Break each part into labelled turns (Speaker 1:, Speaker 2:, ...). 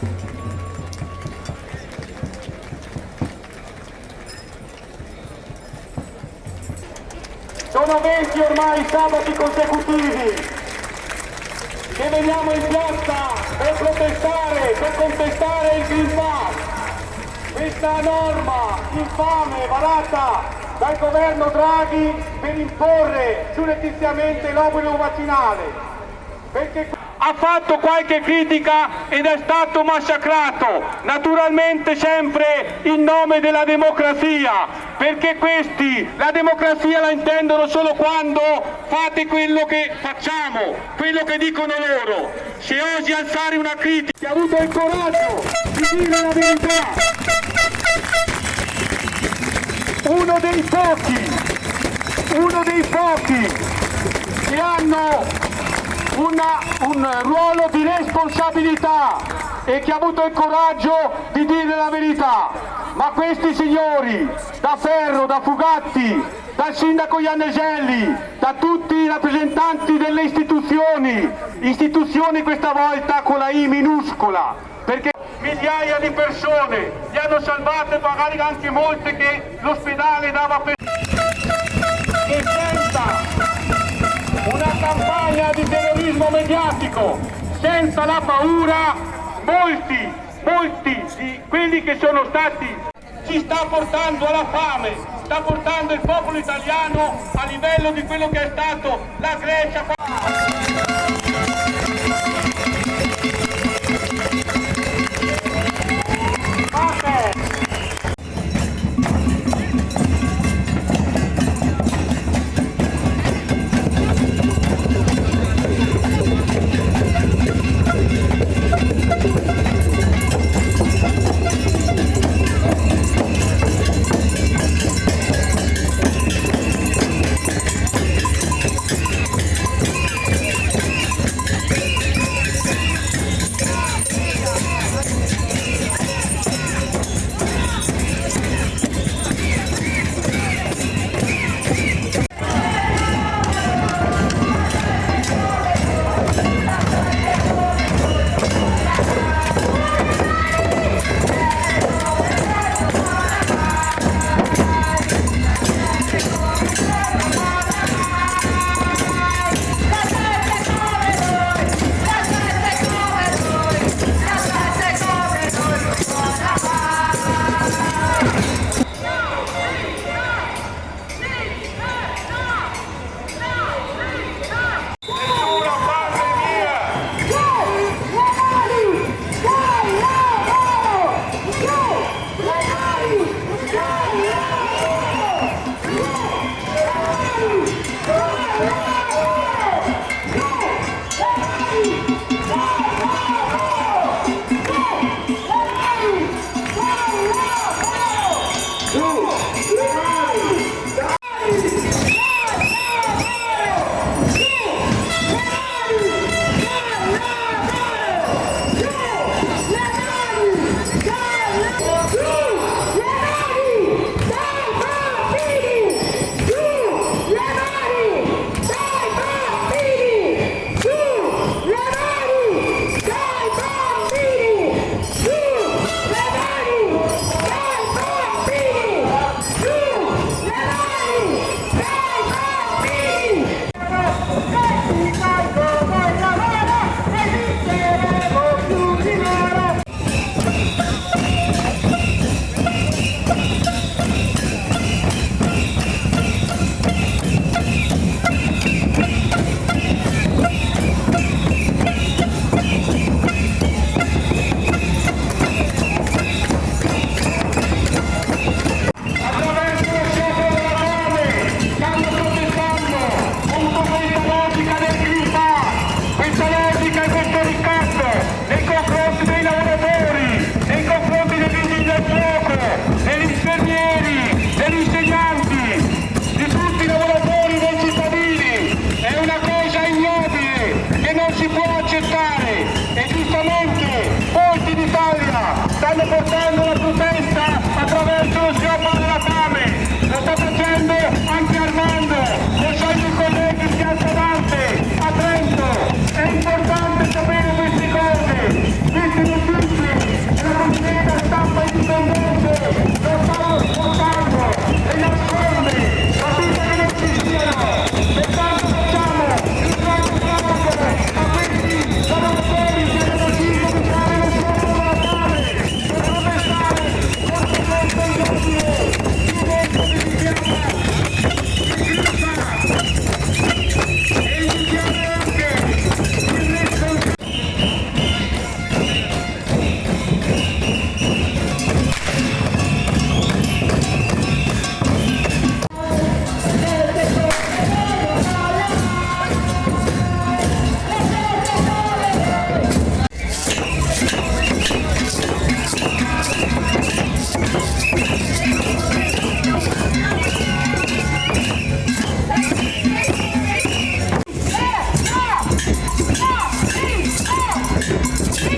Speaker 1: Sono 20 ormai sabati consecutivi che veniamo in piazza per protestare, per contestare il Green Pass. Questa norma infame varata dal governo Draghi per imporre surrettiziamente l'obbligo vaccinale. Perché ha fatto qualche critica ed è stato massacrato, naturalmente sempre in nome della democrazia, perché questi la democrazia la intendono solo quando fate quello che facciamo, quello che dicono loro. Se osi alzare una critica, chi ha avuto il coraggio di dire la verità, uno dei pochi, uno dei pochi che hanno una, un ruolo di responsabilità e che ha avuto il coraggio di dire la verità. Ma questi signori, da Ferro, da Fugatti, dal sindaco Ianneselli, da tutti i rappresentanti delle istituzioni, istituzioni questa volta con la I minuscola, perché migliaia di persone li hanno salvate, magari anche molte che l'ospedale dava per... Una campagna di terrorismo mediatico senza la paura molti, molti di quelli che sono stati ci sta portando alla fame, sta portando il popolo italiano a livello di quello che è stato la Grecia.
Speaker 2: ¡Vamos!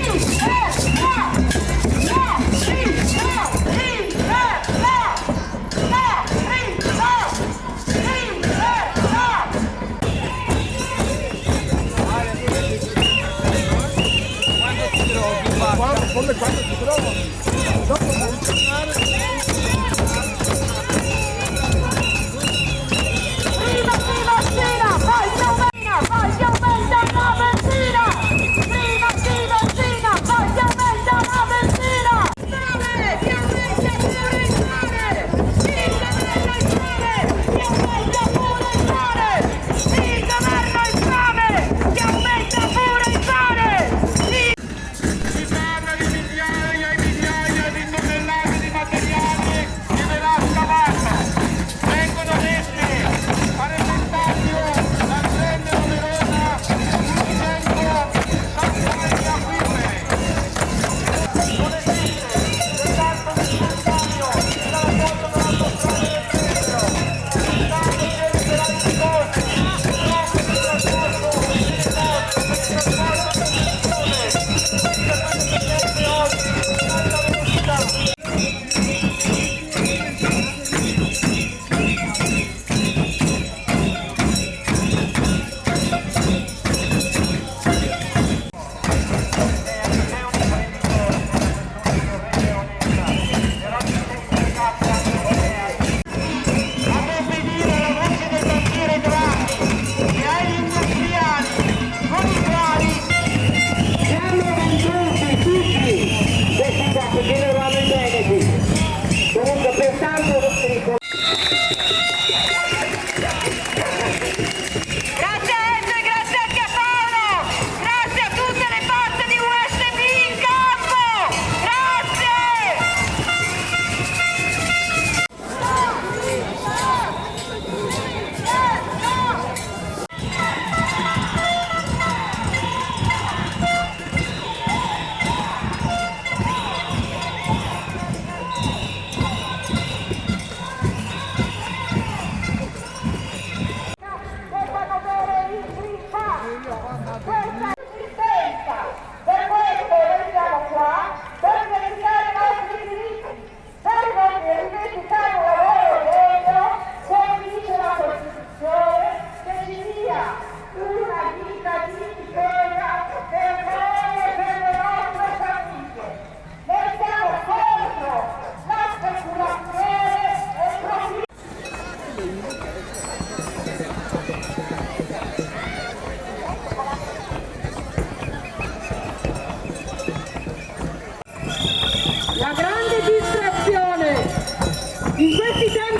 Speaker 2: Woo!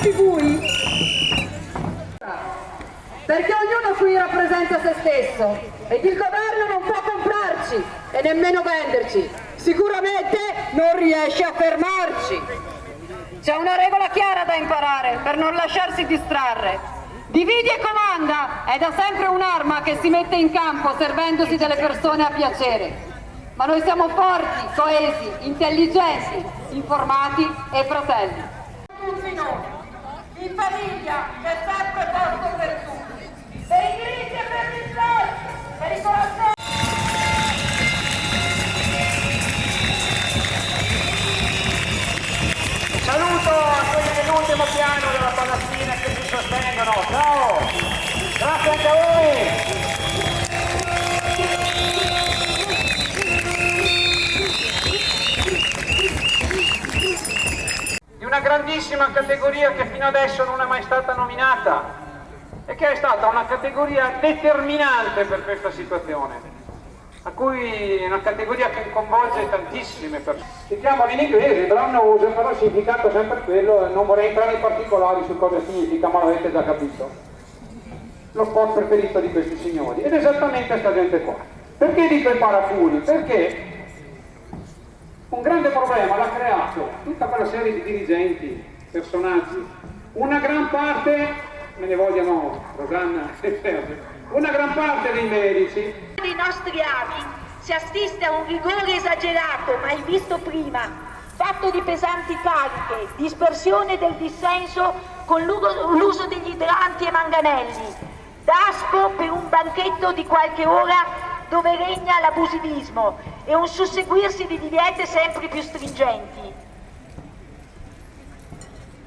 Speaker 2: Tempi bui, perché ognuno qui rappresenta se stesso ed il governo non può comprarci e nemmeno venderci, sicuramente non riesce a fermarci. C'è una regola chiara da imparare per non lasciarsi distrarre. Dividi e comanda è da sempre un'arma che si mette in campo servendosi delle persone a piacere. Ma noi siamo forti, coesi, intelligenti, informati e fratelli. In famiglia c'è sempre posto per tutti, per i diritti e per gli sforzi, per i corazzoni.
Speaker 1: Saluto a quelli dell'ultimo piano della Palestina che ci sostengono. Ciao! Grazie anche a voi! Di una grandissima categoria che fino adesso non è mai stata nominata e che è stata una categoria determinante per questa situazione a cui è una categoria che coinvolge tantissime persone. Si chiamano in inglese brown nose, però il significato è sempre quello, non vorrei entrare nei particolari su cosa significa, ma l'avete già capito. Lo sport preferito di questi signori, ed esattamente questa gente qua. Perché dico i paraculi? Perché un grande problema l'ha creato tutta quella serie di dirigenti, personaggi, una gran parte, me ne vogliono Rosanna e Sergio, una gran parte dei medici.
Speaker 3: Dei nostri avi si assiste a un rigore esagerato mai visto prima, fatto di pesanti cariche, dispersione del dissenso con l'uso degli idranti e manganelli, daspo per un banchetto di qualche ora dove regna l'abusivismo e un susseguirsi di diviete sempre più stringenti.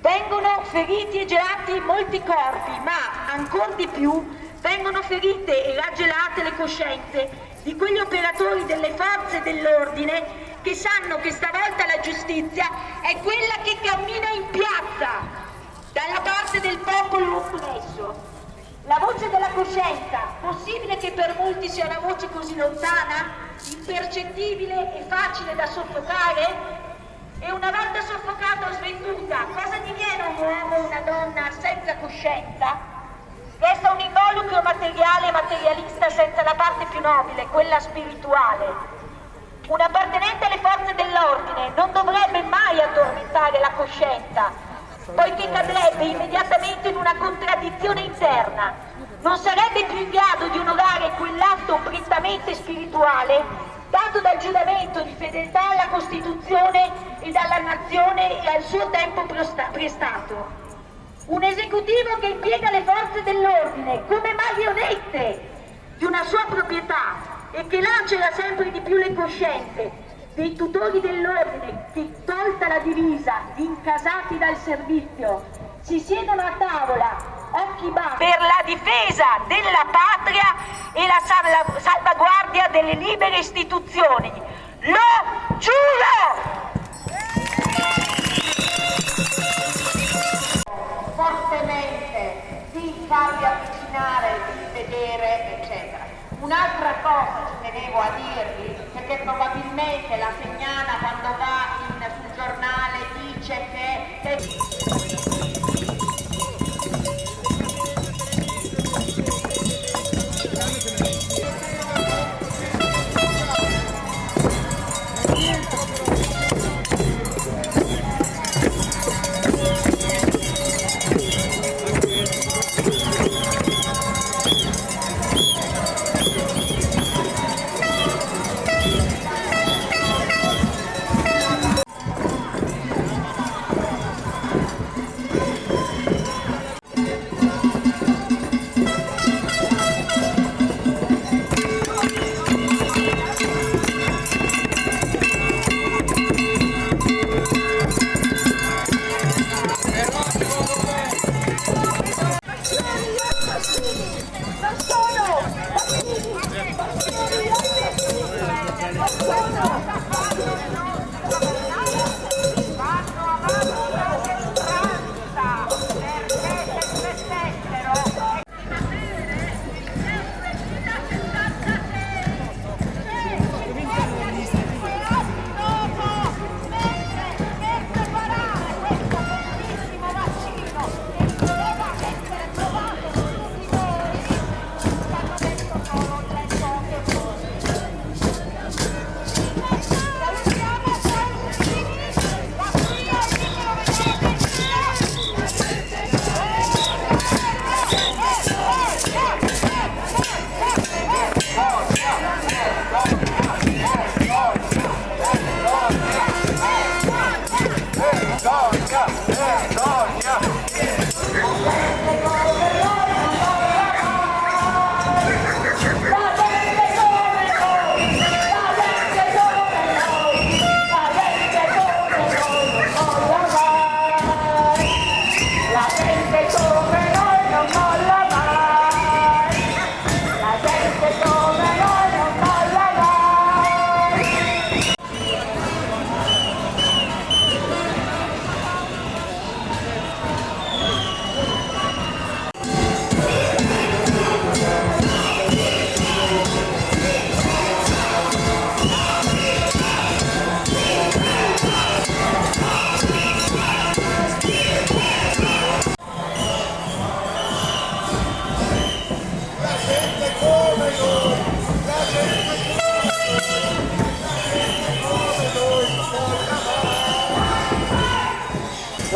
Speaker 3: Vengono feriti e gelati molti corpi, ma ancor di più vengono ferite e raggelate le coscienze di quegli operatori delle forze dell'ordine
Speaker 2: che sanno che stavolta la giustizia è quella che cammina in piazza, dalla parte del popolo oppresso. La voce della coscienza, possibile che per molti sia una voce così lontana, impercettibile e facile da soffocare? E una volta soffocata o svenduta, cosa diviene un uomo o una donna senza coscienza? Resta un involucro materiale e materialista senza la parte più nobile, quella spirituale. Un appartenente alle forze dell'ordine non dovrebbe mai addormentare la coscienza, poiché cadrebbe immediatamente in una contraddizione interna. Non sarebbe più in grado di onorare quell'atto prettamente spirituale dato dal giuramento di fedeltà alla Costituzione e dalla nazione e al suo tempo prestato. Un esecutivo che impiega le forze dell'ordine come marionette di una sua proprietà e che lacera sempre di più le coscienze dei tutori dell'ordine che, tolta la divisa, incasati dal servizio, si siedono a tavola, occhi bassi, per la difesa della patria e la salvaguardia delle libere istituzioni. Lo giuro!
Speaker 4: fortemente di farvi avvicinare, di vedere, eccetera. Un'altra cosa ci tenevo a dirvi, perché probabilmente la Segnana quando va in, sul giornale dice che...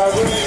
Speaker 1: la guerra